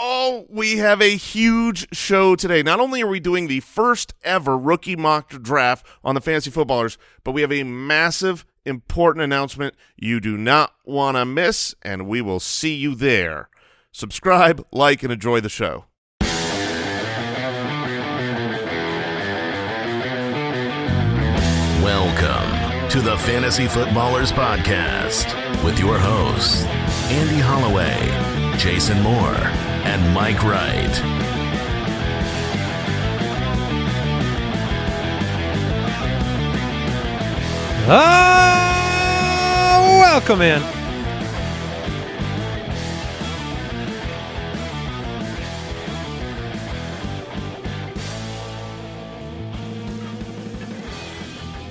Oh, we have a huge show today. Not only are we doing the first ever rookie mock draft on the Fantasy Footballers, but we have a massive, important announcement you do not want to miss, and we will see you there. Subscribe, like, and enjoy the show. Welcome to the Fantasy Footballers Podcast with your hosts, Andy Holloway, Jason Moore, and Mike Wright. Oh, welcome in.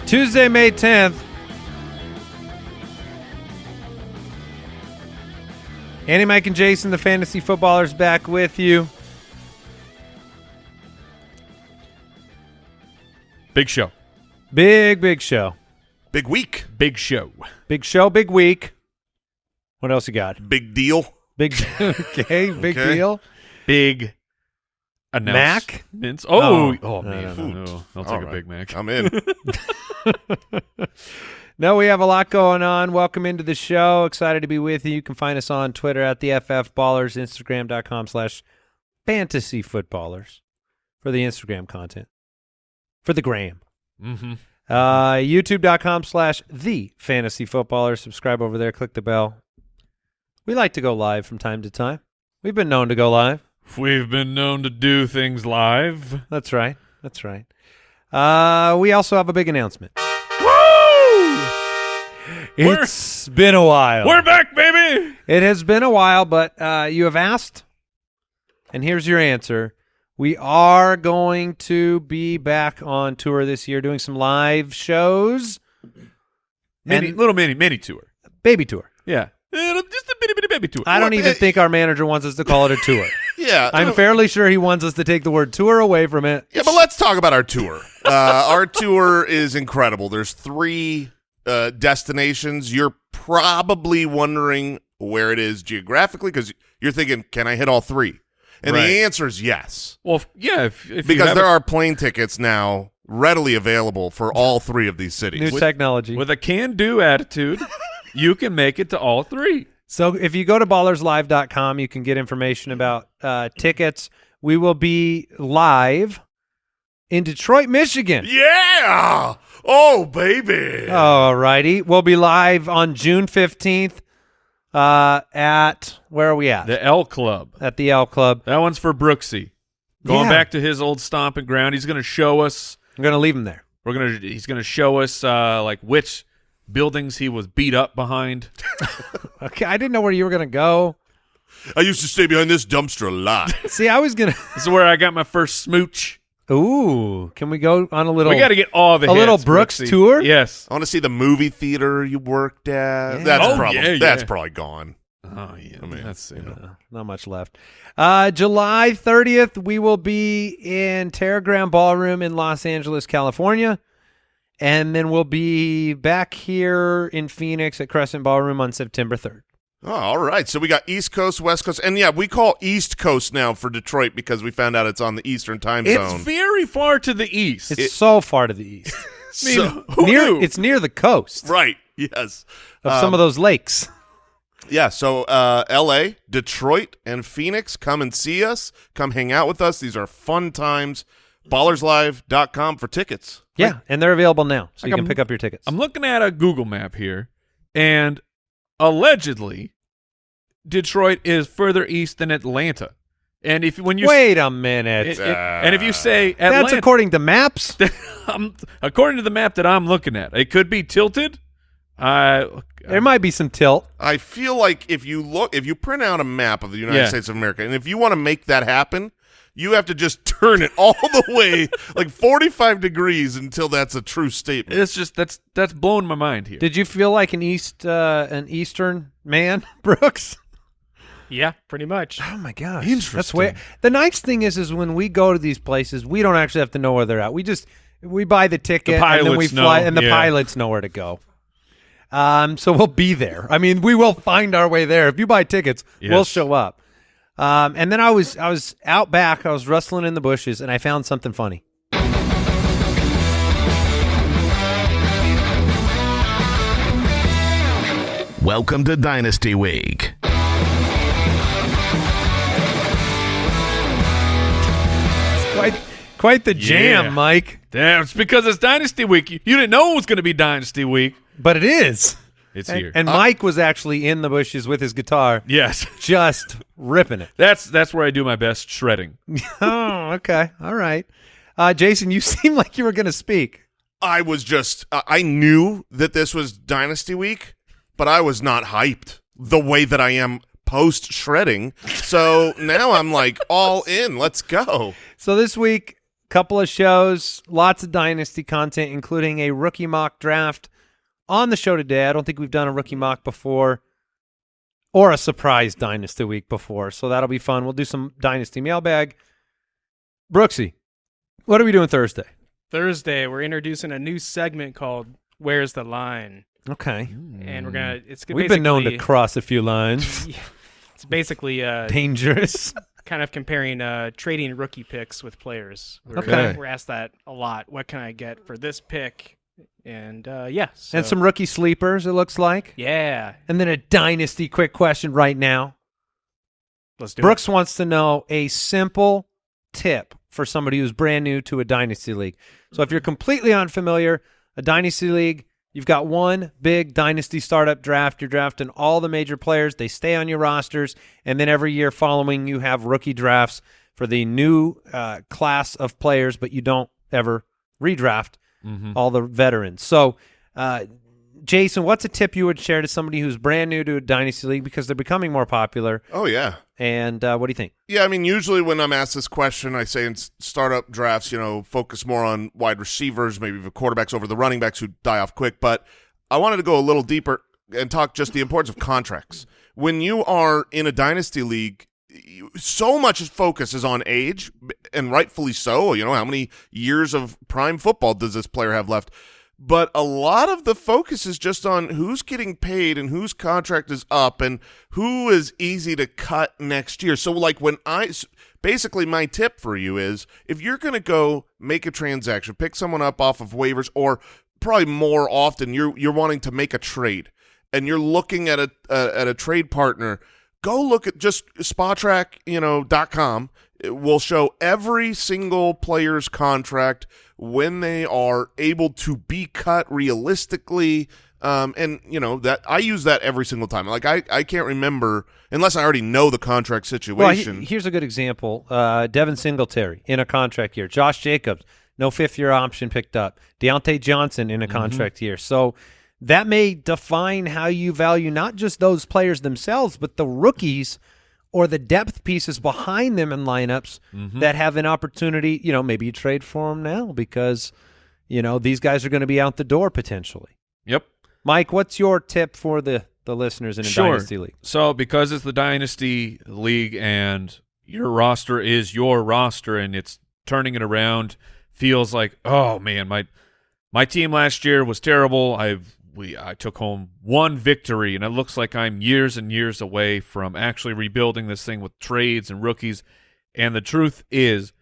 Tuesday, May 10th. Andy, Mike, and Jason, the fantasy footballers, back with you. Big show. Big, big show. Big week. Big show. Big show, big week. What else you got? Big deal. Big okay, big Okay. deal. Big Mac? announcements. Oh, Oh, oh, no, man. no, No, I'll take All a right. Big Mac. I'm in. No, we have a lot going on. Welcome into the show. Excited to be with you. You can find us on Twitter at the FF Ballers, Instagram.com slash fantasy footballers for the Instagram content. For the gram. mm-hmm. Uh, YouTube.com slash the fantasy footballers. Subscribe over there. Click the bell. We like to go live from time to time. We've been known to go live. We've been known to do things live. That's right. That's right. Uh, we also have a big announcement. Woo! We're- It's been a while. We're back, baby. It has been a while, but uh, you have asked, and here's your answer. We are going to be back on tour this year, doing some live shows, Mini, And- little mini, mini tour. baby tour. Yeah. Just a bitty, bitty baby tour. I don't even think our manager wants us to call it a tour. yeah. I'm fairly sure he wants us to take the word tour away from it. Yeah, but let's talk about our tour. Uh, our tour is incredible. There's three uh, destinations. You're probably wondering where it is geographically because you're thinking, can I hit all three? And Right. the answer is yes, Well, if, yeah, if, if because there a- are plane tickets now readily available for all three of these cities. New technology. with a can-do attitude, you can make it to all three. So if you go to ballerslive.com, you can get information about uh, tickets. We will be live in Detroit, Michigan. yeah! Oh, baby! All righty. We'll be live on June 15th uh, at, where are we at? The El Club. at the El Club. That one's for Brooksy. Going Yeah. back to his old stomping ground, he's going to show us. I'm going to leave him there. We're gonna. He's going to show us uh, like which buildings he was beat up behind. Okay. I didn't know where you were going to go. I used to stay behind this dumpster a lot. See, I was going to. This is where I got my first smooch. Ooh. Can we go on a little. we got to get all the a little Brooks Brooksy. tour? Yes. I want to see the movie theater you worked at. Yeah. That's Oh, probably yeah, that's probably gone. Oh yeah. I mean, that's you know. Uh, not much left. Uh, July 30th, we will be in Teragram Ballroom in Los Angeles, California. And then we'll be back here in Phoenix at Crescent Ballroom on September 3rd. Oh, all right. So we got East Coast, West Coast, and yeah, we call East Coast now for Detroit because we found out it's on the Eastern time It's zone. It's very far to the east. It's so far to the east. I mean, So- who near, knew? it's near the coast right. Yes. of Um, some of those lakes. Yeah. So uh, L.A., Detroit, and Phoenix, come and see us. Come hang out with us. These are fun times. Ballerslive.com for tickets. Yeah, and they're available now, so Like you can I'm- pick up your tickets. I'm looking at a Google map here, and allegedly, Detroit is further east than Atlanta. And if when you Wait a minute. it- it- and if you say That's according to maps. According to the map that I'm looking at, it could be tilted. I there might be some tilt. I feel like if you look, if you print out a map of the United Yeah. States of America, and if you want to make that happen, you have to just turn it all the way like 45 degrees until that's a true statement. it's just that's that's blowing my mind here. Did you feel like an east uh, an eastern man, Brooks? Yeah, pretty much. Oh my gosh, Interesting. That's way. The nice thing is, is when we go to these places, we don't actually have to know where they're at. We just we buy the ticket and then we fly, know, and the yeah. pilots know where to go. Um, so we'll be there. I mean, we will find our way there. If you buy tickets, we'll show up. Um, and then I was I was out back. I was rustling in the bushes, and I found something funny. Welcome to Dynasty Week. Quite quite the jam, Yeah. Mike. Damn, it's because it's Dynasty Week. You, you didn't know it was going to be Dynasty Week. But it is. It's And, here. and Mike was actually in the bushes with his guitar, yes, just ripping it. that's that's where I do my best shredding. oh, okay. All right. Uh, Jason, you seem like you were going to speak. I was just uh, I knew that this was Dynasty Week, but I was not hyped the way that I am post shredding. So now I'm like all in. Let's go. So this week, couple of shows, lots of dynasty content, including a rookie mock draft on the show today. I don't think we've done a rookie mock before or a surprise dynasty week before, so that'll be fun. We'll do some dynasty mailbag. Brooksy, what are we doing Thursday? Thursday, we're introducing a new segment called "Where's the Line," Okay. and we're gonna. It's We've been known to cross a few lines. It's basically uh, Dangerous. kind of comparing uh, trading rookie picks with players. We're, Okay. we're asked that a lot. What can I get for this pick? And uh, yeah, so- and some rookie sleepers, it looks like. yeah. And then a dynasty quick question right now. Let's do it. Brooks wants to know a simple tip for somebody who's brand new to a dynasty league. So if you're completely unfamiliar, a dynasty league, you've got one big dynasty startup draft. You're drafting all the major players. They stay on your rosters, and then every year following, you have rookie drafts for the new uh, class of players, but you don't ever redraft all the veterans. So, uh, Jason, what's a tip you would share to somebody who's brand new to a dynasty league because they're becoming more popular? Oh yeah. And uh, what do you think? Yeah, I mean, usually when I'm asked this question, I say in startup drafts, you know, focus more on wide receivers, maybe the quarterbacks over the running backs who die off quick. But I wanted to go a little deeper and talk just the importance of contracts. When you are in a dynasty league, you- so much focus is on age, and rightfully so. You know, how many years of prime football does this player have left? but a lot of the focus is just on who's getting paid and whose contract is up and who is easy to cut next year. So like when I basically my tip for you is if you're going to go make a transaction, pick someone up off of waivers or probably more often you're you're wanting to make a trade and you're looking at a uh, at a trade partner, go look at just Spotrac, you know, dot com. It will show every single player's contract when they are able to be cut realistically. Um, and you know that I use that every single time. Like I, I can't remember unless I already know the contract Well, situation. he- here's a good example. Uh, Devin Singletary in a contract year. Josh Jacobs, no fifth year option picked up. Diontae Johnson in a contract year. So that may define how you value not just those players themselves, but the rookies or the depth pieces behind them in lineups mm-hmm. that have an opportunity. You know, maybe you trade for them now because, you know, these guys are going to be out the door potentially. Yep. Mike, what's your tip for the, the listeners in a dynasty league? So because it's the dynasty league and your roster is your roster and it's turning it around, feels like oh man, my my team last year was terrible. I've we I took home one victory and it looks like I'm years and years away from actually rebuilding this thing with trades and rookies. And the truth is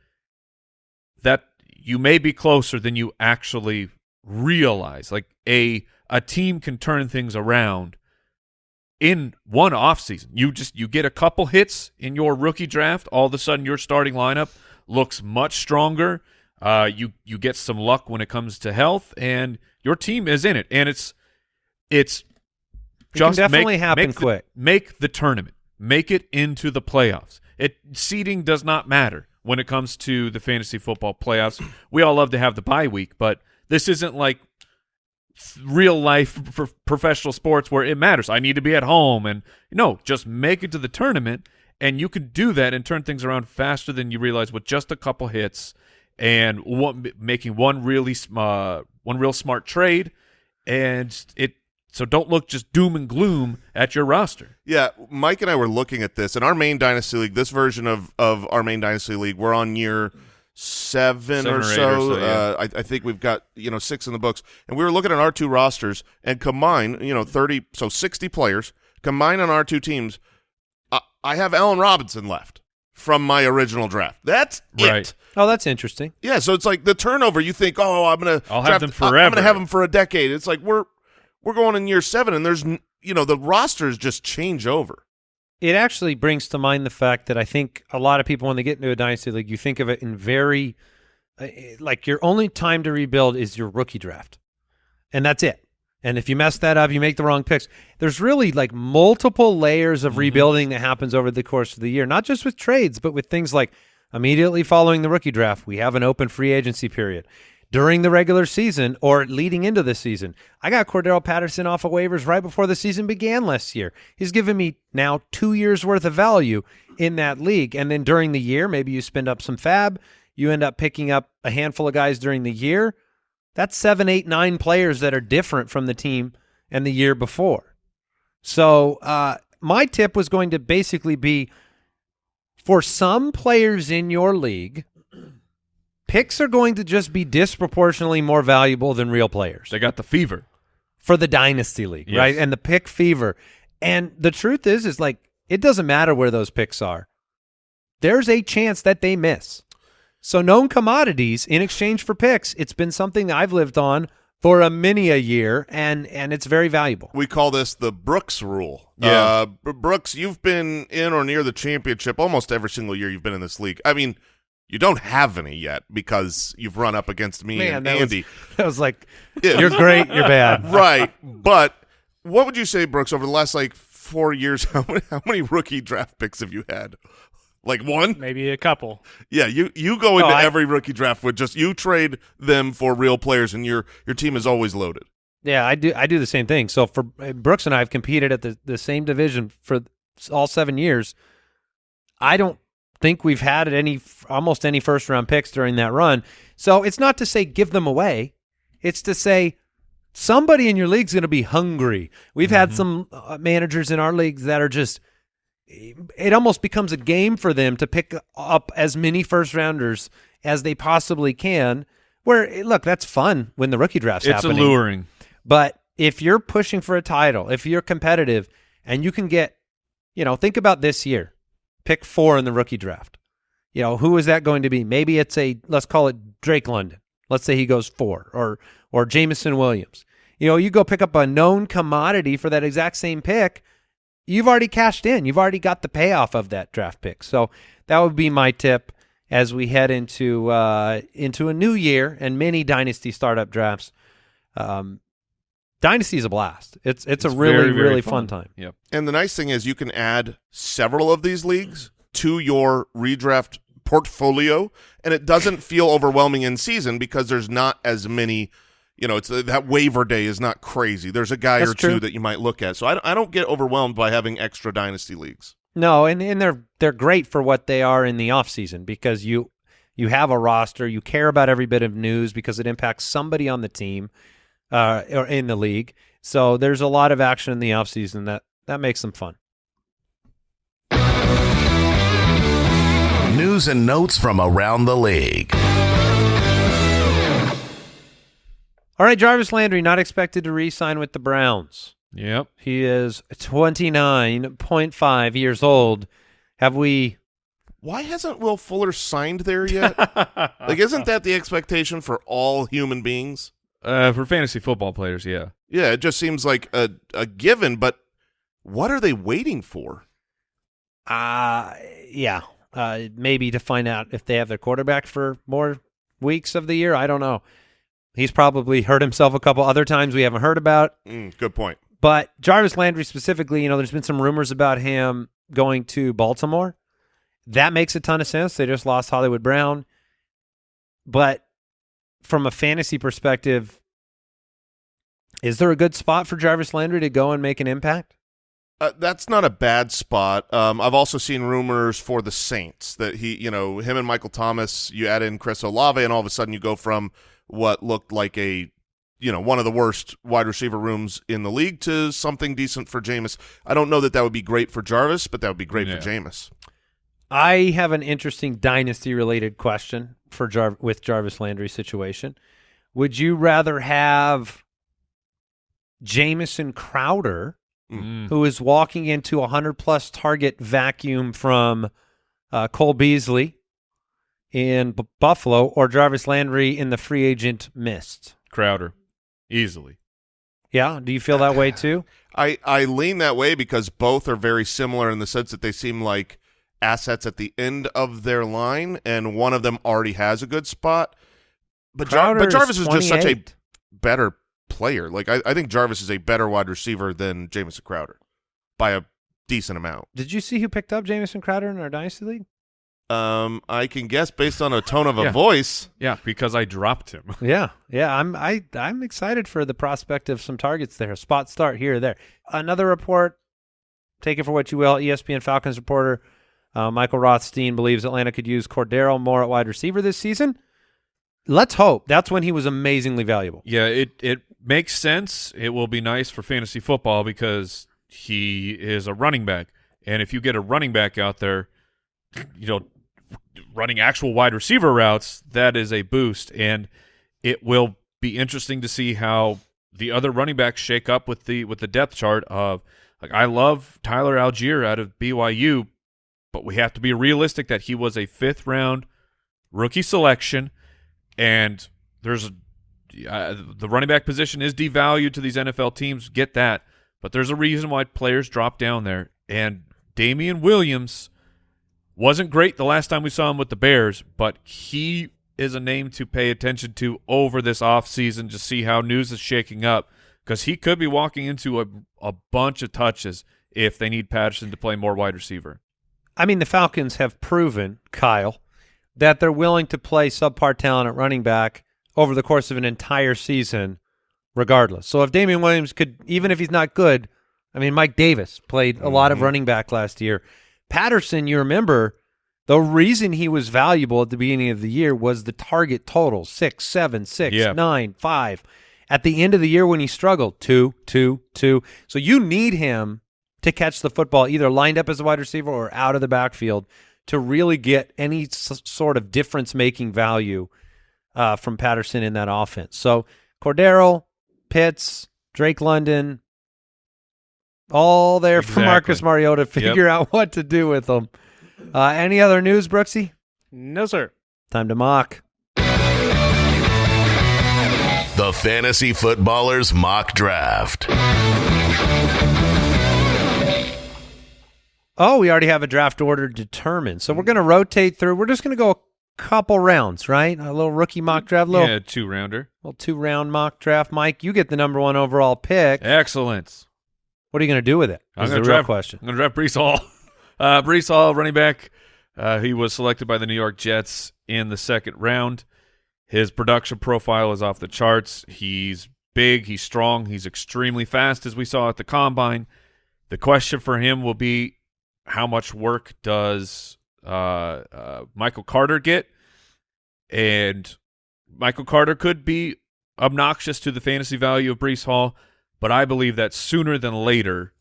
that you may be closer than you actually realize. Like a a team can turn things around in one offseason. You just you get a couple hits in your rookie draft, all of a sudden your starting lineup looks much stronger. Uh, you you get some luck when it comes to health, and your team is in it. And it's it's It just definitely make, happen make the- quick. make the tournament, make it into the playoffs. It seeding does not matter when it comes to the fantasy football playoffs. We all love to have the bye week, but this isn't like real life for professional sports where it matters. I need to be at home and no, just make it to the tournament and you can do that and turn things around faster than you realize with just a couple hits and one, making one really uh, one real smart trade and it so don't look just doom and gloom at your roster. Yeah, Mike and I were looking at this in our main dynasty league. This version of of our main dynasty league, we're on year seven, Seven or, or so. or so, yeah. uh, I, I think we've got you know six in the books, and we were looking at our two rosters and combine you know thirty, so sixty players combined on our two teams. I, I have Allen Robinson left from my original draft. That's Right. it. Oh, that's interesting. Yeah, so it's like the turnover. You think, oh, I'm gonna, I'll draft- have them forever. I'm gonna have them for a decade. It's like we're we're going in year seven, and there's you know the rosters just change over. It actually brings to mind the fact that I think a lot of people, when they get into a dynasty league, you think of it in very uh, like your only time to rebuild is your rookie draft, and that's it. And if you mess that up, you make the wrong picks. There's really like multiple layers of rebuilding that happens over the course of the year, not just with trades, but with things like immediately following the rookie draft, we have an open free agency period. During the regular season or leading into the season, I got Cordarrelle Patterson off of waivers right before the season began last year. He's given me now two years worth of value in that league. And then during the year, maybe you spend up some FAAB, you end up picking up a handful of guys during the year. That's seven, eight, nine players that are different from the team and the year before. So uh, my tip was going to basically be for some players in your league, picks are going to just be disproportionately more valuable than real players They got the fever. for the dynasty league, Yes. right? And the pick fever. And the truth is, is like it doesn't matter where those picks are. There's a chance that they miss. So known commodities in exchange for picks, it's been something that I've lived on for a many a year, and and it's very valuable. We call this the Brooks rule. Yeah. Uh, Brooks, you've been in or near the championship almost every single year you've been in this league. I mean, you don't have any yet because you've run up against me and that Andy. was, that was like, Yeah. you're great, you're bad. right. But what would you say, Brooks, over the last like four years, how many, how many rookie draft picks have you had? Like one? Maybe a couple. Yeah, you you go into I- every rookie draft with just you trade them for real players, and your your team is always loaded. Yeah, I do. I do the same thing. So for uh, Brooks and I have competed at the the same division for all seven years. I don't think we've had any almost any first round picks during that run. So it's not to say give them away. It's to say somebody in your league's going to be hungry. We've had some uh, managers in our leagues that are just it almost becomes a game for them to pick up as many first rounders as they possibly can. Where look, that's fun when the rookie draft's It's happening. alluring. But if you're pushing for a title, if you're competitive and you can get, you know, think about this year, pick four in the rookie draft. You know, who is that going to be? Maybe it's a, let's call it Drake London. Let's say he goes four or, or Jameson Williams. You know, you go pick up a known commodity for that exact same pick. You've already cashed in. You've already got the payoff of that draft pick. So that would be my tip as we head into uh, into a new year and many dynasty startup drafts. Um, Dynasty is a blast. It's it's, a really very, very really fun. time. Yep. And the nice thing is you can add several of these leagues to your redraft portfolio, and it doesn't feel overwhelming in season because there's not as many. You know, it's uh, that waiver day is not crazy. There's a guy That's or two that you might look at. So I, I don't get overwhelmed by having extra dynasty leagues. No, and and they're they're great for what they are in the off season because you you have a roster, you care about every bit of news because it impacts somebody on the team uh, or in the league. So there's a lot of action in the off season that that makes them fun. News and notes from around the league. All right, Jarvis Landry not expected to re-sign with the Browns. Yep. He is 29.5 years old. Have we Why hasn't Will Fuller signed there yet? like, isn't that the expectation for all human beings? Uh, for fantasy football players, yeah. Yeah, it just seems like a, a given, but what are they waiting for? Uh yeah. Uh maybe to find out if they have their quarterback for more weeks of the year. I don't know. He's probably hurt himself a couple other times we haven't heard about. Mm, good point. But Jarvis Landry specifically, you know, there's been some rumors about him going to Baltimore. That makes a ton of sense. They just lost Hollywood Brown. But from a fantasy perspective, is there a good spot for Jarvis Landry to go and make an impact? Uh, that's not a bad spot. Um, I've also seen rumors for the Saints that he, you know, him and Michael Thomas, you add in Chris Olave, and all of a sudden you go from what looked like a, you know, one of the worst wide receiver rooms in the league to something decent for Jameis. I don't know that that would be great for Jarvis, but that would be great Yeah. for Jameis. I have an interesting dynasty related question for Jar- with Jarvis Landry situation. Would you rather have Jamison Crowder Mm. who is walking into a hundred plus target vacuum from uh, Cole Beasley in B- Buffalo or Jarvis Landry in the free agent mist. Crowder, easily. Yeah, do you feel that way too? I, I lean that way because both are very similar in the sense that they seem like assets at the end of their line, and one of them already has a good spot. But, Jar- but Jarvis is just such a better player. Like I, I think Jarvis is a better wide receiver than Jamison Crowder by a decent amount. Did you see who picked up Jamison Crowder in our dynasty league? Um, I can guess based on a tone of a Yeah. voice. Yeah, because I dropped him. Yeah, yeah. I'm I I'm excited for the prospect of some targets there. Spot start here or there. Another report. Take it for what you will. ESPN Falcons reporter uh, Michael Rothstein believes Atlanta could use Cordarrelle more at wide receiver this season. Let's hope. That's when he was amazingly valuable. Yeah, it it makes sense. It will be nice for fantasy football because he is a running back, and if you get a running back out there, you know, running actual wide receiver routes, that is a boost, and it will be interesting to see how the other running backs shake up with the with the depth chart of like I love Tyler Allgeier out of BYU, but we have to be realistic that he was a fifth round rookie selection, and there's uh, the running back position is devalued to these NFL teams. Get that, but there's a reason why players drop down there. And Damien Williams wasn't great the last time we saw him with the Bears, but he is a name to pay attention to over this offseason to see how news is shaking up because he could be walking into a a bunch of touches if they need Patterson to play more wide receiver. I mean, the Falcons have proven, Kyle, that they're willing to play subpar talent at running back over the course of an entire season, regardless. So if Damien Williams could, even if he's not good, I mean, Mike Davis played a lot of mm-hmm. running back last year. Patterson, you remember, the reason he was valuable at the beginning of the year was the target total six, seven, six, Yeah. nine, five. At the end of the year when he struggled, two, two, two. So you need him to catch the football either lined up as a wide receiver or out of the backfield to really get any s- sort of difference making value uh, from Patterson in that offense. So Cordarrelle, Pitts, Drake London, all there for Marcus Mariota to figure out what to do with them. Uh, any other news, Brooksy? No, sir. Time to mock. The Fantasy Footballers Mock Draft. Oh, we already have a draft order determined. So we're going to rotate through. We're just going to go a couple rounds, right? A little rookie mock draft, little, yeah, two rounder. little two round mock draft. Mike, you get the number one overall pick. Excellent. What are you going to do with it? I'm the gonna real draft, question. I'm going to draft Breece Hall. Uh, Breece Hall, running back. Uh, he was selected by the New York Jets in the second round. His production profile is off the charts. He's big. He's strong. He's extremely fast, as we saw at the combine. The question for him will be how much work does uh, uh, Michael Carter get? And Michael Carter could be obnoxious to the fantasy value of Breece Hall, but I believe that sooner than later,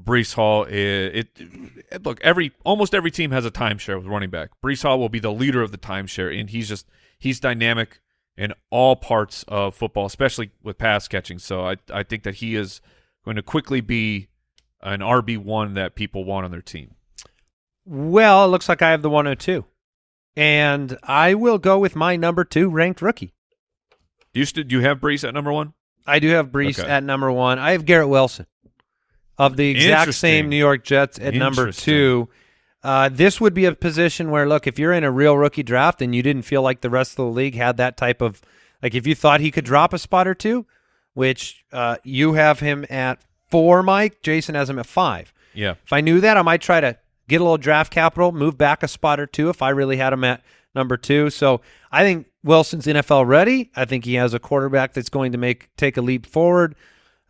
Breece Hall it, it look every almost every team has a timeshare with running back. Breece Hall will be the leader of the timeshare, and he's just he's dynamic in all parts of football, especially with pass catching. So I I think that he is going to quickly be an RB one that people want on their team. Well, it looks like I have the 102. And I will go with my number two ranked rookie. Do you do you have Breece at number one? I do have Breece Okay. at number one. I have Garrett Wilson of the exact same New York Jets at number two. Uh, this would be a position where, look, if you're in a real rookie draft and you didn't feel like the rest of the league had that type of, like, if you thought he could drop a spot or two, which uh, you have him at four, Mike, Jason has him at five. Yeah. If I knew that, I might try to get a little draft capital, move back a spot or two if I really had him at number two. So I think Wilson's NFL ready. I think he has a quarterback that's going to make take a leap forward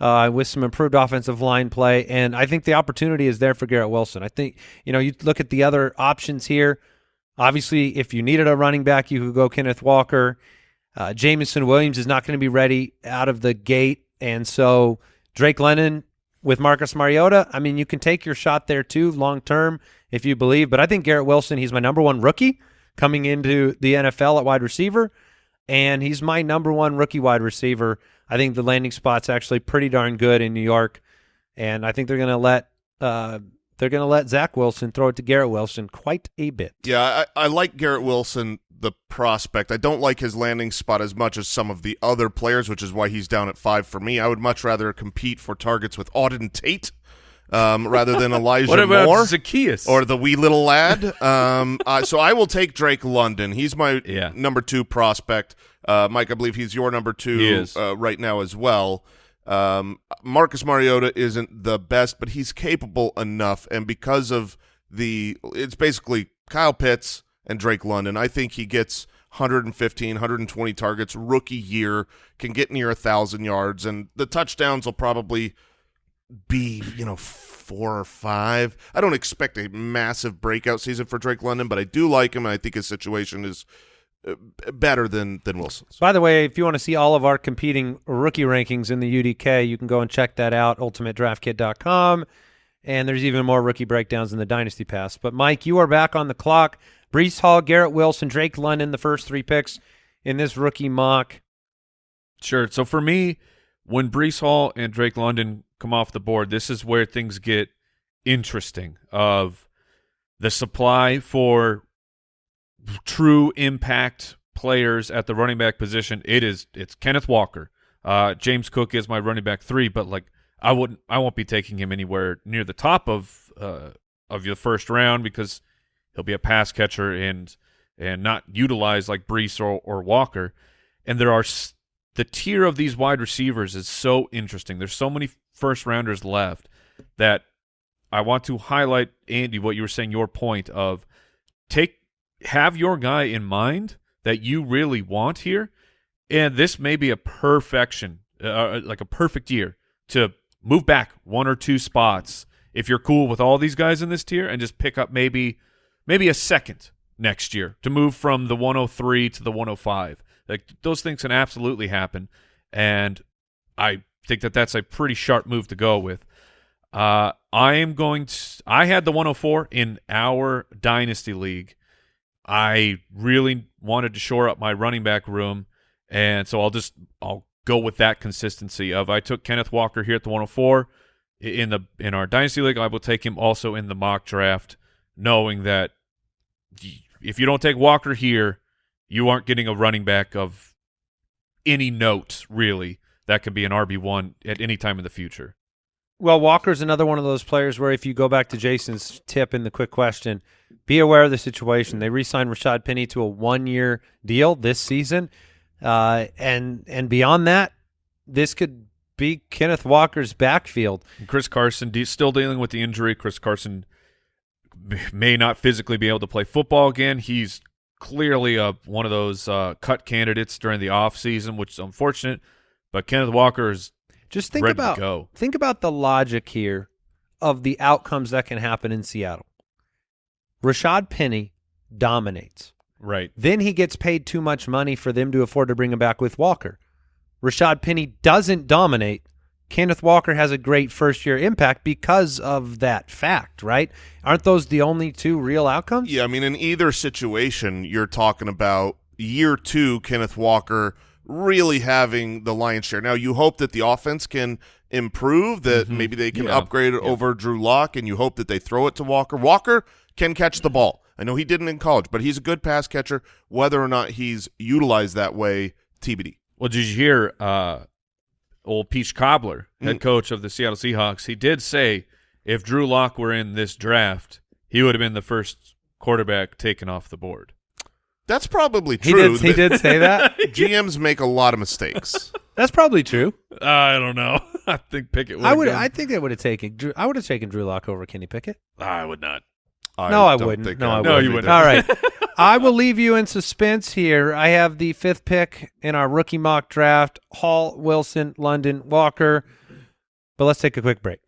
uh, with some improved offensive line play, and I think the opportunity is there for Garrett Wilson. I think you know you look at the other options here. Obviously, if you needed a running back, you could go Kenneth Walker. Uh, Jameson Williams is not going to be ready out of the gate, and so Drake London with Marcus Mariota. I mean, you can take your shot there too, long term, if you believe. But I think Garrett Wilson, he's my number one rookie coming into the NFL at wide receiver, and he's my number one rookie wide receiver. I think the landing spot's actually pretty darn good in New York. and I think they're going to let uh, they're going to let Zach Wilson throw it to Garrett Wilson quite a bit. Yeah, I, I like Garrett Wilson, the prospect. I don't like his landing spot as much as some of the other players, which is why he's down at five for me. I would much rather compete for targets with Auden Tate um, rather than Elijah What about Moore Zacchaeus? or the wee little lad. Um, uh, so I will take Drake London. He's my Yeah. number two prospect. Uh, Mike, I believe he's your number two. Uh, right now as well. Um, Marcus Mariota isn't the best, but he's capable enough, and because of the, it's basically Kyle Pitts and Drake London. I think he gets 115, 120 targets rookie year, can get near a thousand yards, and the touchdowns will probably be, you know, four or five. I don't expect a massive breakout season for Drake London, but I do like him, and I think his situation is Uh, better than than Wilson's. By the way, if you want to see all of our competing rookie rankings in the UDK, you can go and check that out, ultimatedraftkit.com. And there's even more rookie breakdowns in the Dynasty Pass. But, Mike, you are back on the clock. Breece Hall, Garrett Wilson, Drake London, the first three picks in this rookie mock. Sure. So for me, when Breece Hall and Drake London come off the board, this is where things get interesting. Of the supply for true impact players at the running back position, it is it's Kenneth Walker. Uh, James Cook is my running back three, but like I wouldn't, I won't be taking him anywhere near the top of uh, of your first round because he'll be a pass catcher and and not utilized like Breece or, or Walker. And there are the tier of these wide receivers is so interesting. There's so many first rounders left that I want to highlight Andy what you were saying your point of take have your guy in mind that you really want here and this may be a perfection uh, like a perfect year to move back one or two spots if you're cool with all these guys in this tier and just pick up maybe maybe a second next year to move from the 103 to the 105 like those things can absolutely happen and i think that that's a pretty sharp move to go with uh, I am going to. I had the 104 in our dynasty league. I really wanted to shore up my running back room, and so I'll just I'll go with that consistency of I took Kenneth Walker here at the 104 in the in our dynasty league. I will take him also in the mock draft, knowing that if you don't take Walker here, you aren't getting a running back of any note really that could be an RB one at any time in the future. Well, Walker's another one of those players where if you go back to Jason's tip in the quick question, be aware of the situation. They re-signed Rashad Penny to a one-year deal this season, uh, and and beyond that, this could be Kenneth Walker's backfield. Chris Carson still dealing with the injury. Chris Carson may not physically be able to play football again. He's clearly a, one of those uh, cut candidates during the offseason, which is unfortunate. But Kenneth Walker is Just think ready about go. think about the logic here of the outcomes that can happen in Seattle. Rashad Penny dominates. Right. Then he gets paid too much money for them to afford to bring him back with Walker. Rashad Penny doesn't dominate. Kenneth Walker has a great first year impact because of that fact, right? Aren't those the only two real outcomes? Yeah, I mean, in either situation, you're talking about year two, Kenneth Walker really having the lion's share. Now, you hope that the offense can improve, that maybe they can Yeah. upgrade it over Drew Lock, and you hope that they throw it to Walker. Walker can catch the ball. I know he didn't in college, but he's a good pass catcher. Whether or not he's utilized that way, TBD. Well, did you hear uh, old Peach Cobbler, head Mm. coach of the Seattle Seahawks? He did say if Drew Lock were in this draft, he would have been the first quarterback taken off the board. That's probably He true. did. He did say that. GMs make a lot of mistakes. That's probably true. I don't know. I think Pickett would. I would. Gone. I think I would have taken. Drew, I would have taken Drew Lock over Kenny Pickett. I would not. No, I wouldn't. No, I No, would you wouldn't. All right. I will leave you in suspense here. I have the fifth pick in our rookie mock draft Hall, Wilson, London, Walker. But let's take a quick break.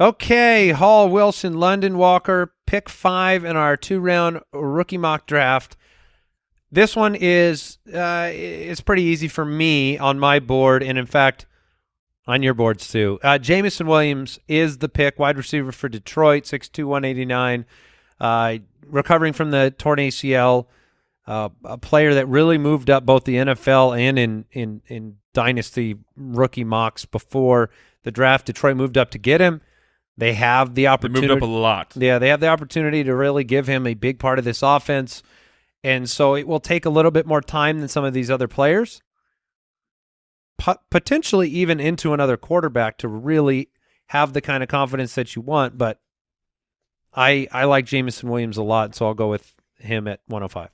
Okay, Hall, Wilson, London, Walker, pick five in our two round rookie mock draft. This one is uh, it's pretty easy for me on my board, and in fact, on your boards too. Uh, Jameson Williams is the pick, wide receiver for Detroit, 6'2", 189, uh, recovering from the torn ACL. uh, a player that really moved up both the NFL and in in in dynasty rookie mocks before the draft. Detroit moved up to get him. They have the opportunity. They opportunity. moved up a lot. Yeah, they have the opportunity to really give him a big part of this offense. And so it will take a little bit more time than some of these other players. Po- potentially even into another quarterback to really have the kind of confidence that you want, but I I like Jameson Williams a lot, so I'll go with him at 105.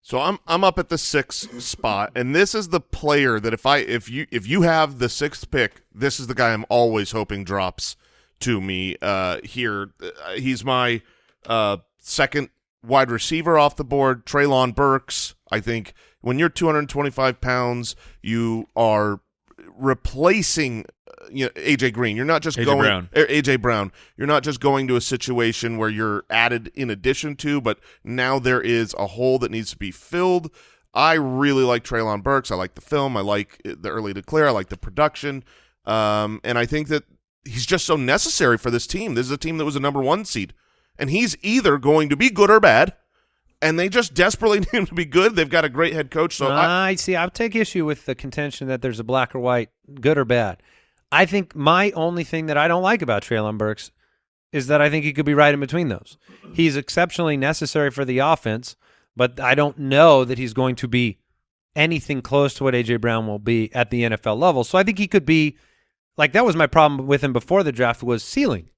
So I'm I'm up at the sixth spot, and this is the player that if I if you if you have the sixth pick, this is the guy I'm always hoping drops to me uh, here. Uh, he's my uh, second wide receiver off the board, Treylon Burks. I think when you're 225 pounds, you are replacing uh, you know AJ Green. You're not just A.J. going Brown. er, AJ Brown. You're not just going to a situation where you're added in addition to, but now there is a hole that needs to be filled. I really like Treylon Burks. I like the film. I like the early declare. I like the production. Um, and I think that he's just so necessary for this team. This is a team that was a number one seed, and he's either going to be good or bad. And they just desperately need him to be good. They've got a great head coach. So I, I see. I take issue with the contention that there's a black or white, good or bad. I think my only thing that I don't like about Treylon Burks is that I think he could be right in between those. He's exceptionally necessary for the offense, but I don't know that he's going to be anything close to what AJ Brown will be at the NFL level. So I think he could be like that was my problem with him before the draft was ceiling.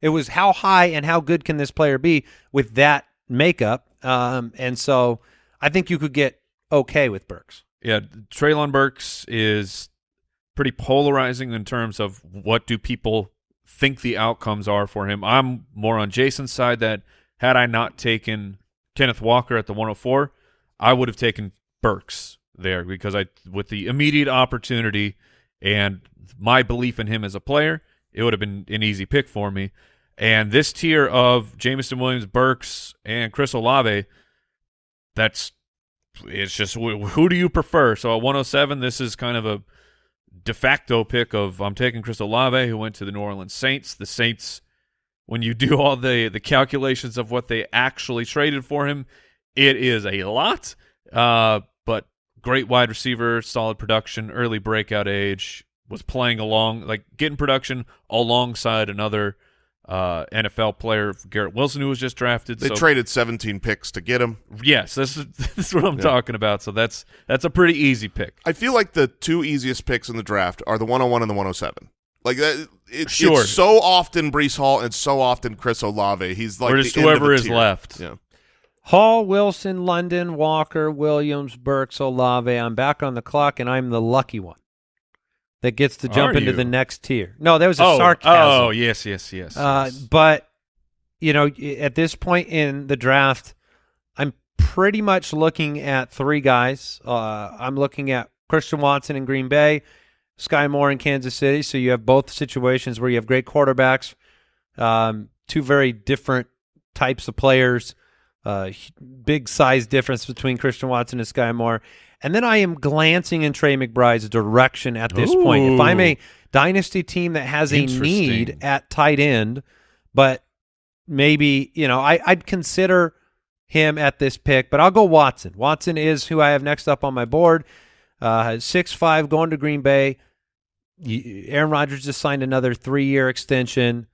It was how high and how good can this player be with that makeup. Um, and so I think you could get okay with Burks. Yeah, Treylon Burks is pretty polarizing in terms of what do people think the outcomes are for him. I'm more on Jason's side that had I not taken Kenneth Walker at the 104, I would have taken Burks there because I with the immediate opportunity and my belief in him as a player, it would have been an easy pick for me. And this tier of Jameson Williams, Burks, and Chris Olave, that's it's just who do you prefer? So at 107, this is kind of a de facto pick of I'm taking Chris Olave, who went to the New Orleans Saints. The Saints, when you do all the the calculations of what they actually traded for him, it is a lot. Uh, but great wide receiver, solid production, early breakout age, was playing along like getting production alongside another uh, NFL player, Garrett Wilson, who was just drafted. they so traded 17 picks to get him. Yes, this is, this is what I'm Yeah. talking about. So that's that's a pretty easy pick. I feel like the two easiest picks in the draft are the 101 and the 107. Like that, it, Sure. it's so often Breece Hall and so often Chris Olave. He's like or the just end of whoever the is tier. left. Yeah. Hall, Wilson, London, Walker, Williams, Burks, Olave. I'm back on the clock, and I'm the lucky one that gets to jump Are into you? the next tier. No, that was a Oh, sarcasm. oh, yes, yes, yes. Uh, yes. but you know, at this point in the draft, I'm pretty much looking at three guys. Uh, I'm looking at Christian Watson in Green Bay, Sky Moore in Kansas City. So you have both situations where you have great quarterbacks, um, two very different types of players, uh, big size difference between Christian Watson and Sky Moore. And then I am glancing in Trey McBride's direction at this point. If I'm a dynasty team that has a need at tight end, but maybe you know I, I'd consider him at this pick, but I'll go Watson. Watson is who I have next up on my board. Uh, six five going to Green Bay. Aaron Rodgers just signed another three year extension,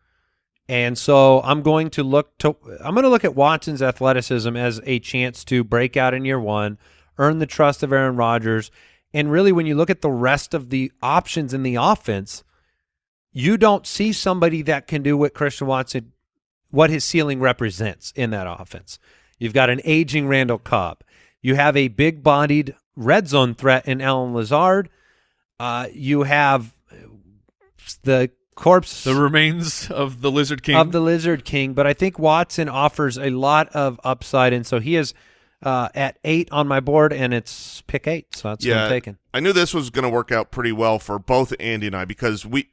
and so I'm going to look to I'm going to look at Watson's athleticism as a chance to break out in year one, earn the trust of Aaron Rodgers, and really when you look at the rest of the options in the offense, you don't see somebody that can do what Christian Watson, what his ceiling represents in that offense. You've got an aging Randall Cobb. You have a big bodied red zone threat in Allen Lazard. Uh, you have the corpse the remains of the Lizard King. of the Lizard King, but I think Watson offers a lot of upside, and so he is uh, at eight on my board, and it's pick eight, so that's what Yeah. I'm taking. I knew this was going to work out pretty well for both Andy and I because we,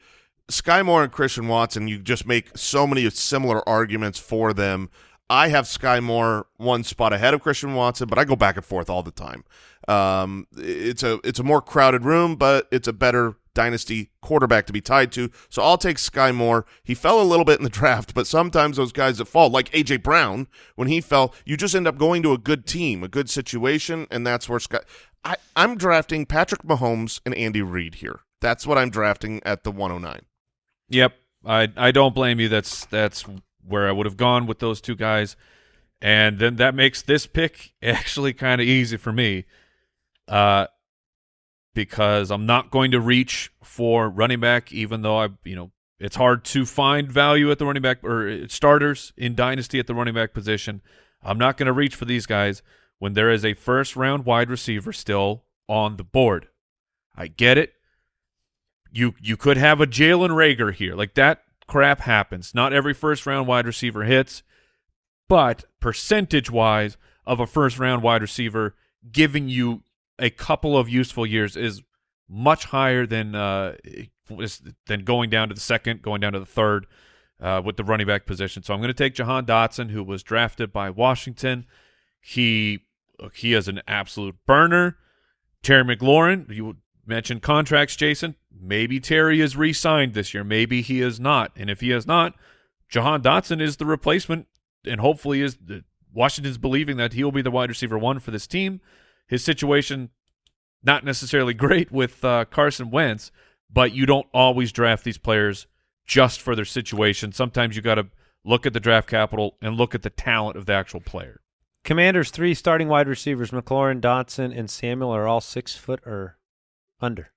Sky Moore and Christian Watson, you just make so many similar arguments for them. I have Sky Moore one spot ahead of Christian Watson, but I go back and forth all the time. Um, it's a it's a more crowded room, but it's a better dynasty quarterback to be tied to. So I'll take Sky Moore. He fell a little bit in the draft, but sometimes those guys that fall, like AJ Brown, when he fell, you just end up going to a good team, a good situation, and that's where Sky. I, I'm drafting Patrick Mahomes and Andy Reid here. That's what I'm drafting at the 109. Yep, I I don't blame you. That's that's where I would have gone with those two guys, and then that makes this pick actually kind of easy for me, uh, because I'm not going to reach for running back, even though I you know it's hard to find value at the running back or starters in dynasty at the running back position. I'm not going to reach for these guys when there is a first round wide receiver still on the board. I get it. You you could have a Jalen Reagor here. Like that crap happens. Not every first round wide receiver hits, but percentage wise of a first round wide receiver giving you a couple of useful years is much higher than uh, than going down to the second, going down to the third uh, with the running back position. So I'm going to take Jahan Dotson, who was drafted by Washington. He he is an absolute burner. Terry McLaurin, you mentioned contracts, Jason. Maybe Terry is re-signed this year. Maybe he is not. And if he is not, Jahan Dotson is the replacement, and hopefully is the, Washington's believing that he will be the wide receiver one for this team. His situation not necessarily great with uh, Carson Wentz, but you don't always draft these players just for their situation. Sometimes you got to look at the draft capital and look at the talent of the actual player. Commanders three starting wide receivers: McLaurin, Dotson, and Samuel are all six foot or under.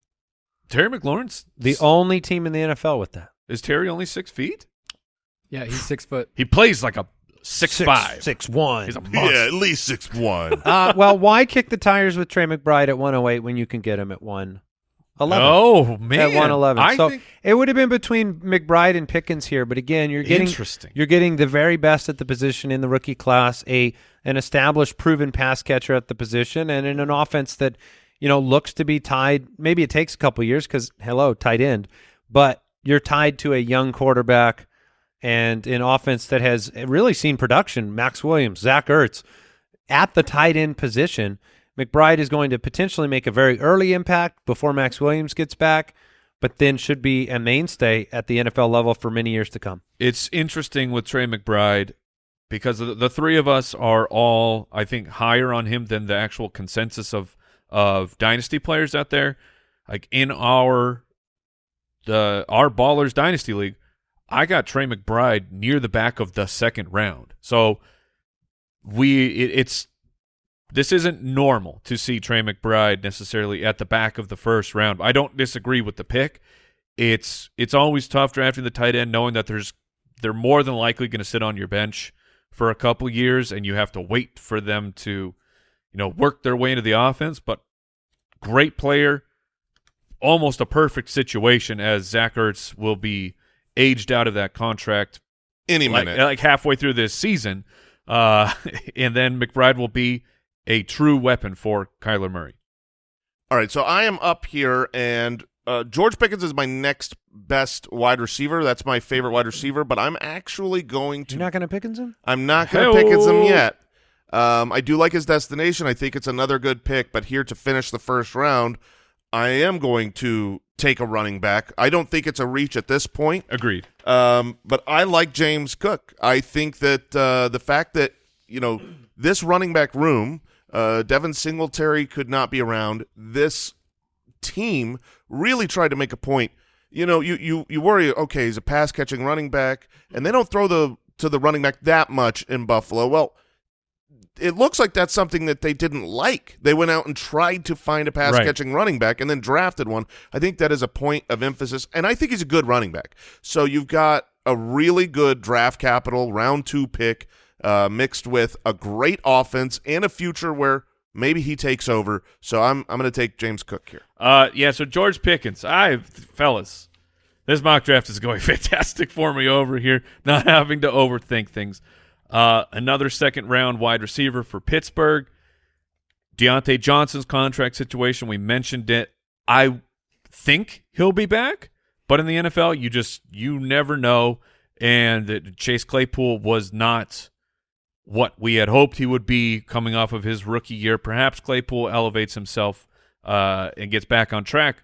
Terry McLaurin's The only team in the NFL with that. is Terry only six feet? Yeah, he's six foot. He plays like a six, five. six one. He's a monster. Yeah, at least six one. uh, well, why kick the tires with Trey McBride at 108 when you can get him at 111? Oh man, at 111. So think it would have been between McBride and Pickens here, but again, you're getting interesting. you're getting the very best at the position in the rookie class, a an established, proven pass catcher at the position, and in an offense that you know looks to be tied. Maybe it takes a couple years because hello, tight end, but you're tied to a young quarterback and an offense that has really seen production. Maxx Williams, Zach Ertz, at the tight end position. McBride is going to potentially make a very early impact before Maxx Williams gets back, but then should be a mainstay at the NFL level for many years to come. it's interesting with Trey McBride because the, three of us are all, I think, higher on him than the actual consensus of of dynasty players out there. Like in our the our ballers dynasty league, I got Trey McBride near the back of the second round. So we it, it's this isn't normal to see Trey McBride necessarily at the back of the first round. I don't disagree with the pick. It's it's always tough drafting the tight end knowing that there's they're more than likely going to sit on your bench for a couple years and you have to wait for them to you know work their way into the offense, but great player, almost a perfect situation as Zach Ertz will be aged out of that contract Any like, minute. like halfway through this season. Uh, and then McBride will be a true weapon for Kyler Murray. All right, so I am up here, and uh, George Pickens is my next best wide receiver. That's my favorite wide receiver, but I'm actually going to. You're not going to Pickens him? I'm not going to Pickens him yet. Um, I do like his destination. I think it's another good pick, but here to finish the first round, I am going to take a running back. I don't think it's a reach at this point. Agreed. Um, but I like James Cook. I think that uh, the fact that you know this running back room, uh, Devin Singletary could not be around. This team really tried to make a point. You know, you you you worry. Okay, he's a pass catching running back, and they don't throw the to the running back that much in Buffalo. Well. It looks like that's something that they didn't like. They went out and tried to find a pass Right. catching running back and then drafted one. I think that is a point of emphasis, and I think he's a good running back. So you've got a really good draft capital round two pick uh, mixed with a great offense and a future where maybe he takes over. So I'm I'm going to take James Cook here. Uh, yeah. So George Pickens, I fellas, this mock draft is going fantastic for me over here. Not having to overthink things. Uh, another second round wide receiver for Pittsburgh. Diontae Johnson's contract situation. We mentioned it. I think he'll be back, but in the NFL, you just you never know. And Chase Claypool was not what we had hoped he would be coming off of his rookie year. Perhaps Claypool elevates himself uh, and gets back on track,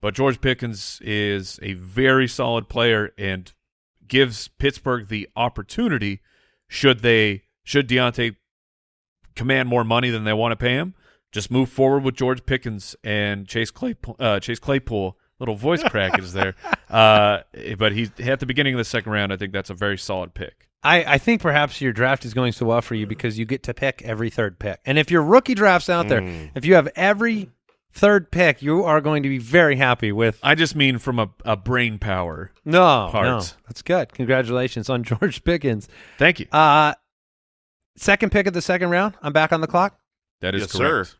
but George Pickens is a very solid player and gives Pittsburgh the opportunity should they should Diontae command more money than they want to pay him, just move forward with George Pickens and Chase Claypool. Uh, Chase Claypool, little voice crack is there, uh, but he at the beginning of the second round. I think that's a very solid pick. I, I think perhaps your draft is going so well for you because you get to pick every third pick. And if your rookie drafts out there, Mm. if you have every third pick, you are going to be very happy with. I just mean from a, a brain power. No, no, Parts. that's good. Congratulations on George Pickens. Thank you. Uh, second pick of the second round. I'm back on the clock. That is Yes, correct. sir.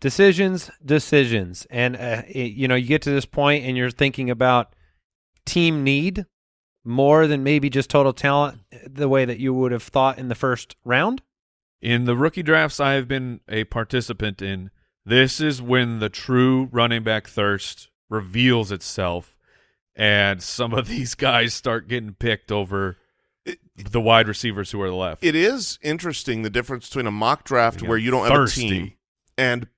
Decisions, decisions, and uh, it- you know you get to this point and you're thinking about team need more than maybe just total talent, the way that you would have thought in the first round. In the rookie drafts I have been a participant in, this is when the true running back thirst reveals itself, and some of these guys start getting picked over It- the wide receivers who are left. It is interesting the difference between a mock draft Yeah, where you don't thirsty. have a team and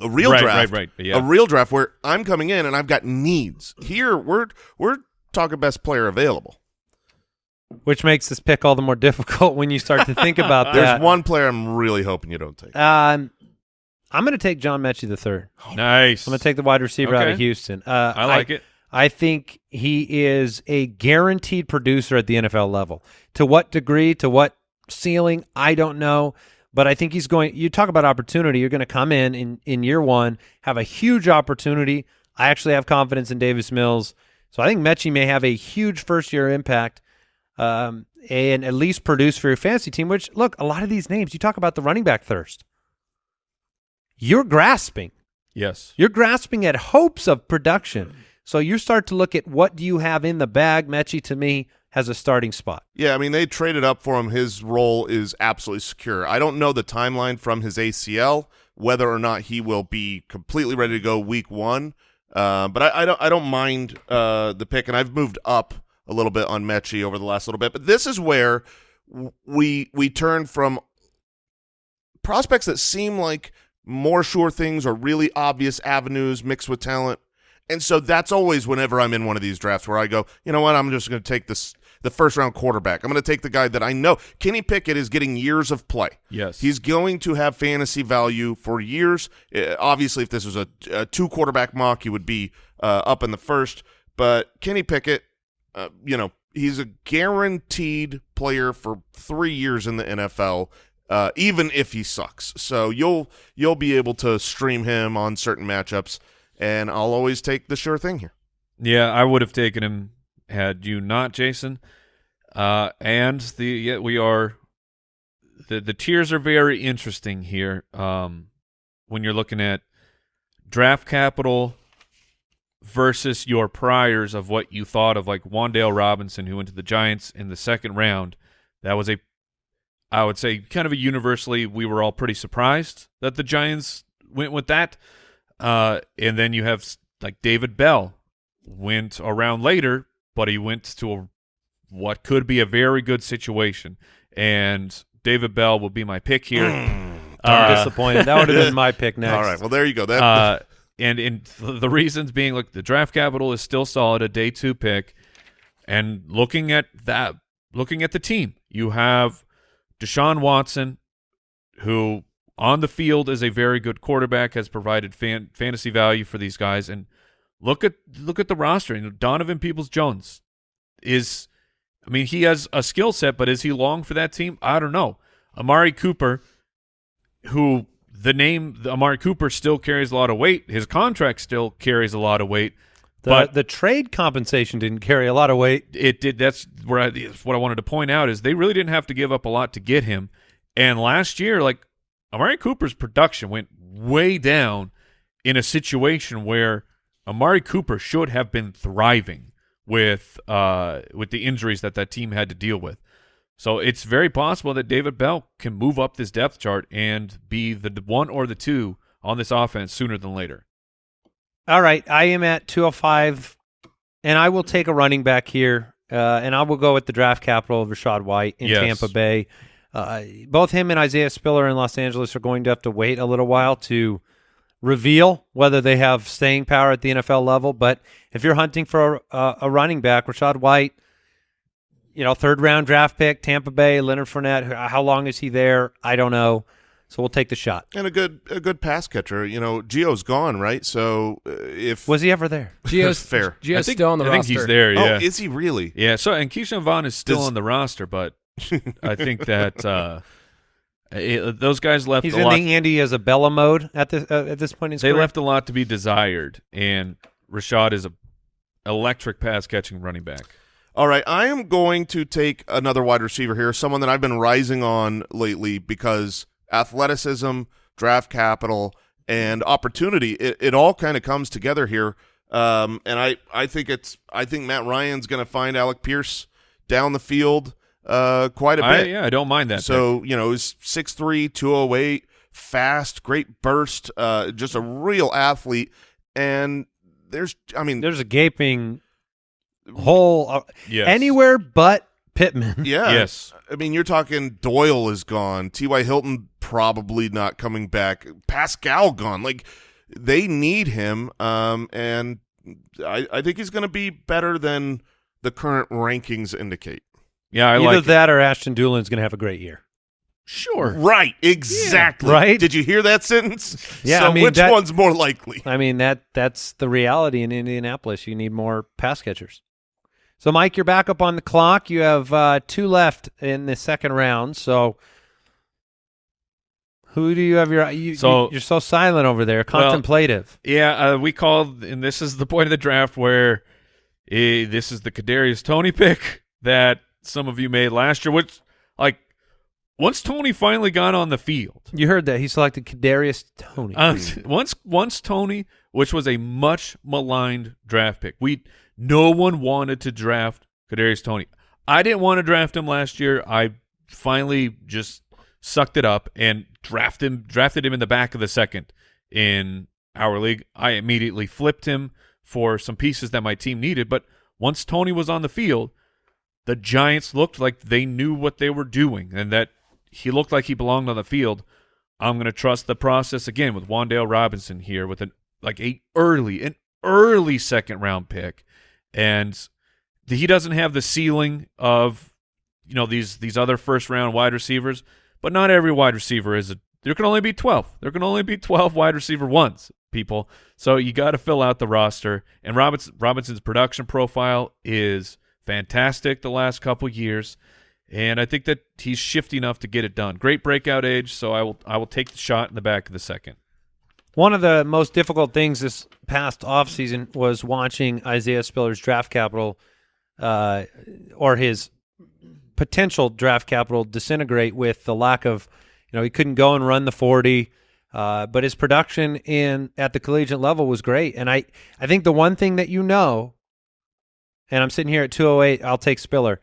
a real right, draft. right, right. Yeah. A real draft where I'm coming in and I've got needs. Here we're we're talking best player available. which makes this pick all the more difficult when you start to think about that. There's one player I'm really hoping you don't take. Um, I'm going to take John Metchie the third. nice. I'm going to take the wide receiver out of Houston. Uh, I like it. I think he is a guaranteed producer at the NFL level. To what degree, to what ceiling, I don't know. But I think he's going. You talk about opportunity. You're going to come in in in year one, have a huge opportunity. I actually have confidence in Davis Mills, so I think Metchie may have a huge first year impact, um, and at least produce for your fantasy team. Which look, a lot of these names you talk about the running back thirst. You're grasping. Yes. You're grasping at hopes of production. So you start to look at what do you have in the bag. Metchie to me has a starting spot. Yeah, I mean they traded up for him. His role is absolutely secure. I don't know the timeline from his ACL whether or not he will be completely ready to go week one. Uh, but I, I don't I don't mind uh, the pick, and I've moved up a little bit on Metchie over the last little bit. But this is where we we turn from prospects that seem like more sure things or really obvious avenues mixed with talent. And so that's always whenever I'm in one of these drafts where I go, you know what, I'm just going to take this the first round quarterback. I'm going to take the guy that I know. Kenny Pickett is getting years of play. Yes. He's going to have fantasy value for years. Uh, obviously, if this was a, a two quarterback mock, he would be uh, up in the first. But Kenny Pickett, uh, you know, he's a guaranteed player for three years in the NFL, uh, even if he sucks. So you'll you'll be able to stream him on certain matchups, and I'll always take the sure thing here. Yeah, I would have taken him had you not, Jason. Uh, and the yeah, we are the the tiers are very interesting here. Um, when you're looking at draft capital versus your priors of what you thought of, like Wan'Dale Robinson, who went to the Giants in the second round. That was a, I would say, kind of a universally, we were all pretty surprised that the Giants went with that. Uh, and then you have like David Bell went around later, but he went to a, what could be a very good situation. And David Bell will be my pick here. I'm Uh, disappointed. That would have been my pick next. All right, well there you go. That uh, and th- the reasons being, look, the draft capital is still solid, a day two pick, and looking at that, looking at the team, you have Deshaun Watson, who on the field is a very good quarterback, has provided fan, fantasy value for these guys, and look at look at the roster. Donovan Peoples Jones is, I mean, he has a skill set, but is he long for that team? I don't know. Amari Cooper who the name Amari Cooper still carries a lot of weight. His contract still carries a lot of weight. The, but the trade compensation didn't carry a lot of weight. it did. That's where I, that's what I wanted to point out is they really didn't have to give up a lot to get him. And last year, like Amari Cooper's production went way down in a situation where Amari Cooper should have been thriving with uh with the injuries that that team had to deal with. So it's very possible that David Bell can move up this depth chart and be the the one or the two on this offense sooner than later. All right, I am at 205, and I will take a running back here, uh, and I will go with the draft capital of Rachaad White in Yes. Tampa Bay. uh, both him and Isaiah Spiller in Los Angeles are going to have to wait a little while to reveal whether they have staying power at the NFL level. But if you're hunting for a, a running back, Rachaad White, you know, third round draft pick, Tampa Bay, Leonard Fournette. How long is he there? I don't know. So we'll take the shot. And a good a good pass catcher. You know, Gio's gone, right? So uh, if Was he ever there? Gio's Fair. Gio's think, still on the roster. I think he's there. oh, Yeah, is he really? yeah. So and Ke'Shawn Vaughn is still Does- on the roster, but I think that uh, it- those guys left He's a in lot. the Andy Isabella mode at this uh, at this point in his they career. left a lot to be desired, and Rachaad is a electric pass catching running back. All right, I am going to take another wide receiver here, someone that I've been rising on lately because athleticism, draft capital, and opportunity, it, it all kind of comes together here. Um, and I, I think it's I think Matt Ryan's going to find Alec Pierce down the field uh, quite a bit. yeah, I don't mind that. pick. So, you know, he's 6'3", 208, fast, great burst, uh, just a real athlete. And there's, I mean, There's a gaping hole uh, yes. anywhere but Pittman. yeah. Yes. I mean, you're talking Doyle is gone. T.Y. Hilton probably not coming back. Pascal gone. Like, they need him. Um, and I, I think he's going to be better than the current rankings indicate. Yeah, I Either like it. that or Ashton Dulin's going to have a great year. Sure. Right. Exactly. right? Did you hear that sentence? Yeah, So I mean, which that- one's more likely? I mean that that's the reality in Indianapolis. You need more pass catchers. So, Mike, you're back up on the clock. You have uh, two left in the second round. So, who do you have your? You, So- you, are so silent over there, Well, contemplative. Yeah, uh, we called, and this is the point of the draft where eh, this is the Kadarius Toney pick that some of you made last year. Which, like, once Toney finally got on the field, you heard that he selected Kadarius Toney. uh, once once Toney, which was a much maligned draft pick, we no one wanted to draft Kadarius Toney. I didn't want to draft him last year. I finally just sucked it up and drafted him drafted him in the back of the second in our league. I immediately flipped him for some pieces that my team needed, but once Toney was on the field, the Giants looked like they knew what they were doing and that he looked like he belonged on the field. I'm going to trust the process again with Wan'Dale Robinson here with an like a early an early second round pick and he doesn't have the ceiling of you know these these other first round wide receivers, but not every wide receiver is a there can only be 12. There can only be 12 wide receiver ones, people. So you got to fill out the roster and Robinson Robinson's production profile is fantastic the last couple years. And I think that he's shifty enough to get it done. Great breakout age, so I will I will take the shot in the back of the second. One of the most difficult things this past offseason was watching Isaiah Spiller's draft capital uh, or his potential draft capital disintegrate with the lack of, you know, he couldn't go and run the 40. Uh, but his production in at the collegiate level was great. And I, I think the one thing that you know, and I'm sitting here at 208, I'll take Spiller.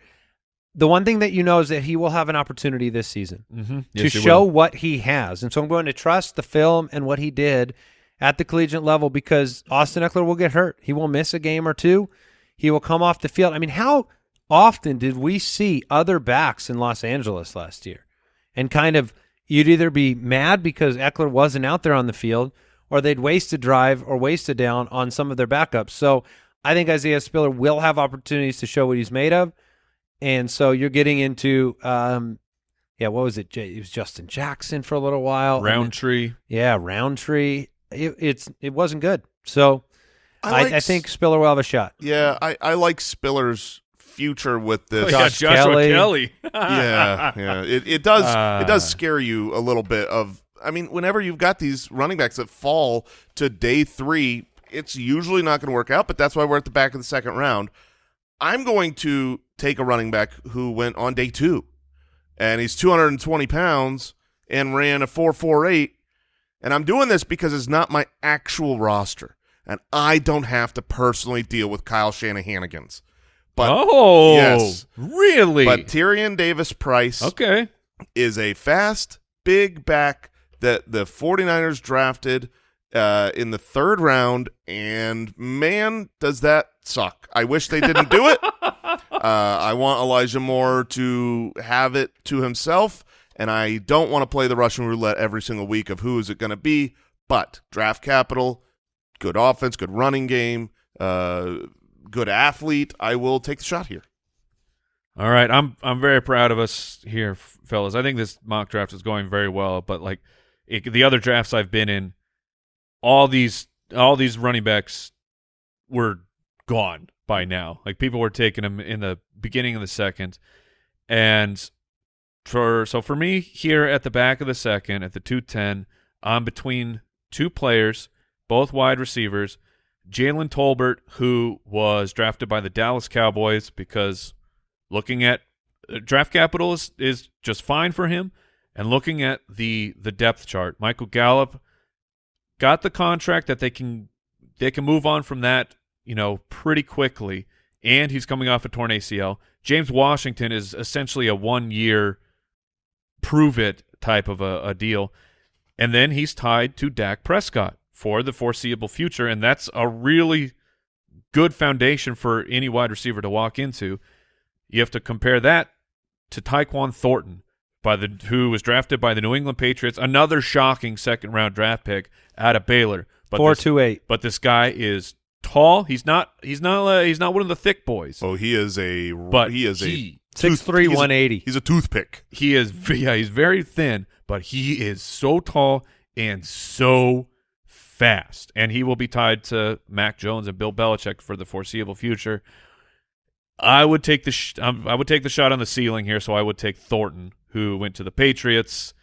The one thing that you know is that he will have an opportunity this season Mm-hmm. to show what he has. And so I'm going to trust the film and what he did at the collegiate level because Austin Ekeler will get hurt. He will miss a game or two. He will come off the field. I mean, how often did we see other backs in Los Angeles last year? And kind of you'd either be mad because Ekeler wasn't out there on the field or they'd waste a drive or waste a down on some of their backups. So I think Isaiah Spiller will have opportunities to show what he's made of. And so you're getting into um, yeah, what was it? It was Justin Jackson for a little while. and then- Rountree. yeah, Rountree. It, it's it wasn't good. So I, like I, think Spiller will have a shot. Yeah, I, I like Spiller's future with this. Oh, yeah, Josh Joshua Kelly. Kelly. yeah, yeah. It it does it does Ah. scare you a little bit of I mean, whenever you've got these running backs that fall to day three, it's usually not going to work out, but that's why we're at the back of the second round. I'm going to take a running back who went on day two, and he's 220 pounds and ran a 4.48, and I'm doing this because it's not my actual roster, and I don't have to personally deal with Kyle Shanahanigans. But oh, yes. really? but Tyrion Davis Price okay. is a fast, big back that the 49ers drafted uh, in the third round, and man, does that suck. I wish they didn't do it. Uh, I want Elijah Moore to have it to himself and I don't want to play the Russian roulette every single week of who is it going to be. But draft capital, good offense, good running game, uh, good athlete. I will take the shot here. All right, I'm I'm very proud of us here, fellas. I think this mock draft is going very well, but like it, the other drafts I've been in, all these all these running backs were gone by now. Like people were taking them in the beginning of the second, and for so for me here at the back of the second at the two ten, I'm between two players, both wide receivers. Jalen Tolbert, who was drafted by the Dallas Cowboys because looking at uh, draft capital is, is just fine for him and looking at the the depth chart michael gallup got the contract that they can they can move on from that you know pretty quickly and he's coming off a torn acl james washington is essentially a one year prove it type of a, a deal and then he's tied to dak prescott for the foreseeable future and that's a really good foundation for any wide receiver to walk into you have to compare that to Tyquan Thornton, by the who was drafted by the New England Patriots, another shocking second round draft pick out of Baylor. But Four this, two eight. but this guy is tall. He's not. He's not. Uh, he's not one of the thick boys. Oh, he is a but he is a he, Six tooth- three a- one eighty. He's a toothpick. he is. Yeah, he's very thin, but he is so tall and so fast, and he will be tied to Mac Jones and Bill Belichick for the foreseeable future. I would take the sh- um, I would take the shot on the ceiling here, so I would take Thornton, who went to the Patriots,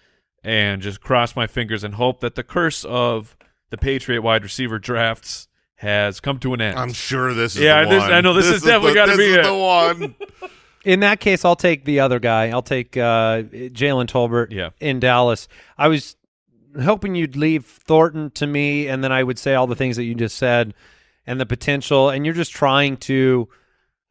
and just cross my fingers and hope that the curse of the Patriot wide receiver drafts has come to an end. I'm sure this is Yeah, the this- one. I know this is definitely the- gotta be is it. the one. In that case, I'll take the other guy. I'll take uh, Jalen Tolbert Yeah. in Dallas. I was hoping you'd leave Thornton to me, and then I would say all the things that you just said and the potential. And you're just trying to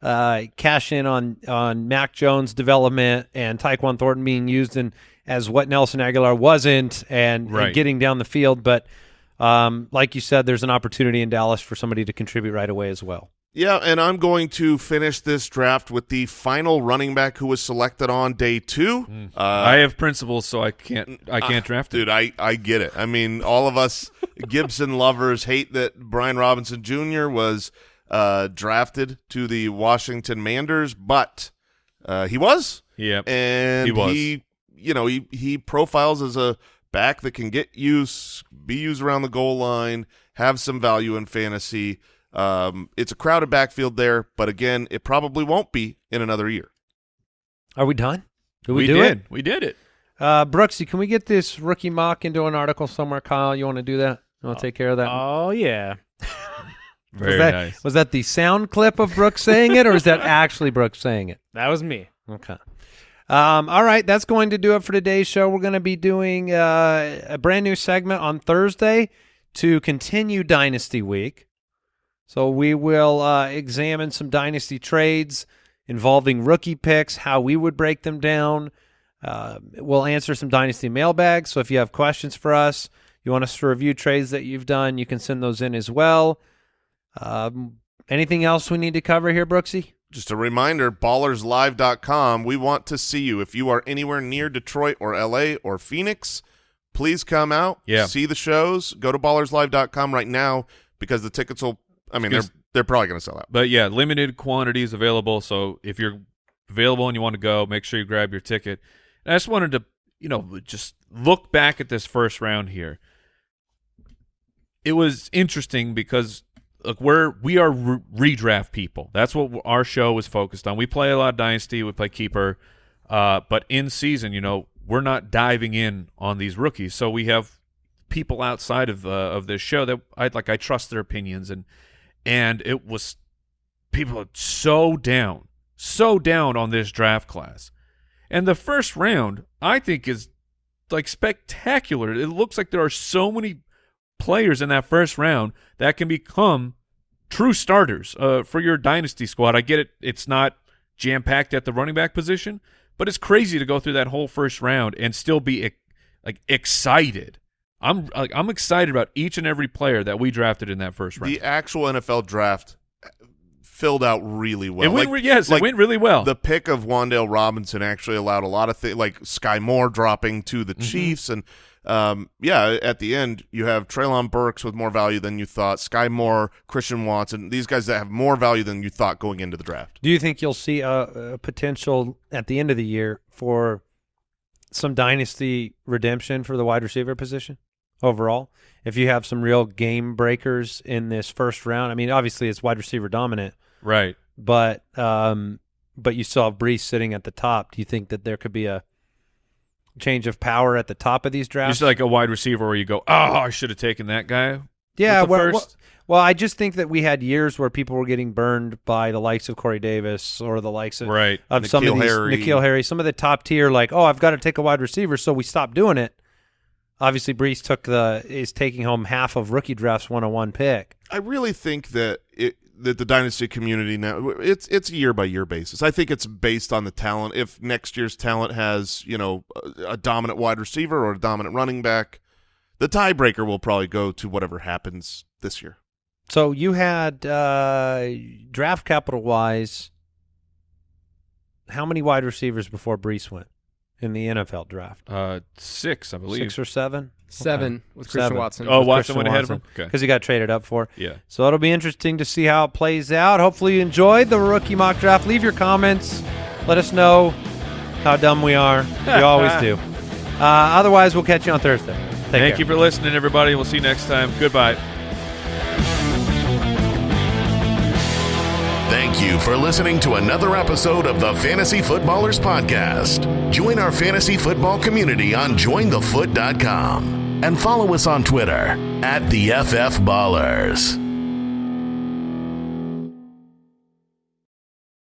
uh, cash in on on Mac Jones' development and Tyquan Thornton being used in as what Nelson Agholor wasn't, and, and getting down the field. But um, like you said, there's an opportunity in Dallas for somebody to contribute right away as well. Yeah, and I'm going to finish this draft with the final running back who was selected on day two. Uh, I have principles, so I can't. I can't draft it. Dude, I, I get it. I mean, all of us Gibson lovers hate that Brian Robinson Jr. was uh, drafted to the Washington Manders, but uh, he was, Yeah, and He was. you know, he he profiles as a back that can get use, be used around the goal line, have some value in fantasy. Um, it's a crowded backfield there, but again, it probably won't be in another year. Are we done? Did we, do did. it? We did it. Uh, Brooksy, can we get this rookie mock into an article somewhere? Kyle, you want to do that? You want to take care of that? Oh yeah. Very was that, nice. Was that the sound clip of Brooks saying it, or is that actually Brooks saying it? That was me. Okay. Um, all right, that's going to do it for today's show. We're going to be doing uh, a brand new segment on Thursday to continue Dynasty Week. So we will uh, examine some Dynasty trades involving rookie picks, how we would break them down. Uh, we'll answer some Dynasty mailbags. So if you have questions for us, you want us to review trades that you've done, you can send those in as well. Um, anything else we need to cover here, Brooksy? Just a reminder, ballerslive.com. We want to see you. If you are anywhere near Detroit or LA or Phoenix, please come out, Yeah. see the shows. Go to ballerslive.com right now because the tickets will I mean, they're they're probably going to sell out. But yeah, limited quantities available. So if you're available and you want to go, make sure you grab your ticket. And I just wanted to, you know, just look back at this first round here. It was interesting because look, we're we are re- redraft people. That's what our show is focused on. We play a lot of dynasty, we play keeper, uh, but in season, you know, we're not diving in on these rookies. So we have people outside of uh, of this show that I like. I trust their opinions and and it was people are so down, so down on this draft class. And the first round, I think, is like spectacular. It looks like there are so many players in that first round that can become true starters uh, for your dynasty squad. I get it; it's not jam packed at the running back position, but it's crazy to go through that whole first round and still be like excited. I'm like I'm excited about each and every player that we drafted in that first round. The actual NFL draft filled out really well. it went, Like- yes, like it went really well. The pick of Wan'Dale Robinson actually allowed a lot of things, like Skyy Moore dropping to the Chiefs, and um, yeah, at the end you have Treylon Burks with more value than you thought, Skyy Moore, Christian Watson, these guys that have more value than you thought going into the draft. Do you think you'll see a, a potential at the end of the year for some dynasty redemption for the wide receiver position overall? If you have some real game breakers in this first round, I mean, obviously it's wide receiver dominant, right. but um, but you saw Breece sitting at the top. Do you think that there could be a change of power at the top of these drafts? Just like a wide receiver where you go, oh, I should have taken that guy. yeah, well, first. well, I just think that we had years where people were getting burned by the likes of Corey Davis or the likes of Right. of some of these Harry. N'Keal Harry, some of the top tier, like, oh, I've got to take a wide receiver, so we stopped doing it. Obviously, Breece took the is taking home half of rookie drafts one on one pick. I really think that it that the dynasty community now it's it's a year by year basis. I think it's based on the talent. If next year's talent has you know a, a dominant wide receiver or a dominant running back, the tiebreaker will probably go to whatever happens this year. So you had uh, draft capital wise, how many wide receivers before Breece went in the NFL draft? Uh, six, I believe. Six or seven? Seven with Christian Seven. Watson. oh, with Watson Christian went ahead of him. Watson. Okay. Because he got traded up for. Yeah. So it'll be interesting to see how it plays out. Hopefully you enjoyed the rookie mock draft. Leave your comments. Let us know how dumb we are. We always do. Uh, otherwise, we'll catch you on Thursday. Take Thank care. you for listening, everybody. We'll see you next time. Goodbye. Thank you for listening to another episode of the Fantasy Footballers Podcast. Join our fantasy football community on jointhefoot.com and follow us on Twitter at the FF Ballers.